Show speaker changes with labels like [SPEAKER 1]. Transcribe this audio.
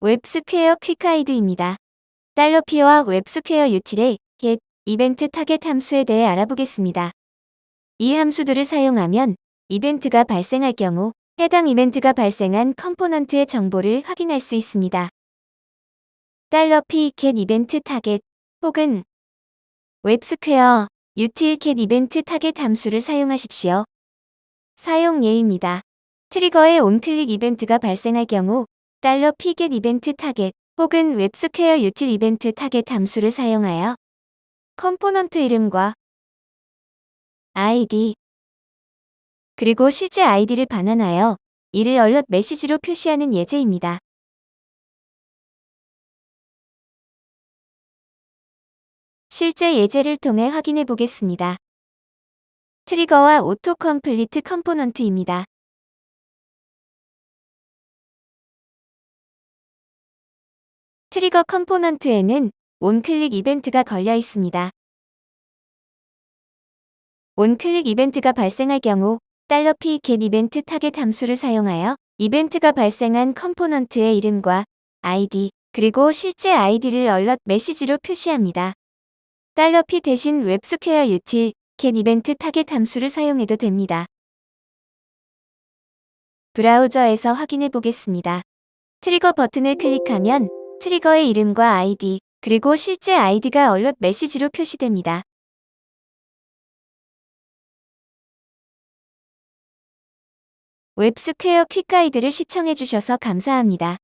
[SPEAKER 1] WebSquare Quick Guide입니다. 달러피와 웹스퀘어 유틸의 get, 이벤트 타겟 함수에 대해 알아보겠습니다. 이 함수들을 사용하면 이벤트가 발생할 경우 해당 이벤트가 발생한 component의 정보를 확인할 수 있습니다. 달러 p get event target 혹은 WebSquare util get event target 함수를 사용하십시오. 사용 예입니다. trigger의 onclick 이벤트가 발생할 경우 달러 p get event target 혹은 WebSquare util event target 함수를 사용하여 component 이름과 id 그리고 실제 아이디를 반환하여 이를 alert 메시지로 표시하는 예제입니다. 실제 예제를 통해 확인해 보겠습니다. trigger와 auto complete component입니다. trigger component에는 onclick 이벤트가 걸려 있습니다. onclick 이벤트가 발생할 경우 $p get event target 함수를 사용하여 이벤트가 발생한 component의 이름과 아이디 그리고 실제 아이디를 alert 메시지로 표시합니다. $p 대신 WebSquare util get event target 함수를 사용해도 됩니다. 브라우저에서 확인해 보겠습니다. trigger 버튼을 클릭하면 trigger의 이름과 아이디, 그리고 실제 아이디가 alert 메시지로 표시됩니다. WebSquare Quick Guide를 시청해주셔서 감사합니다.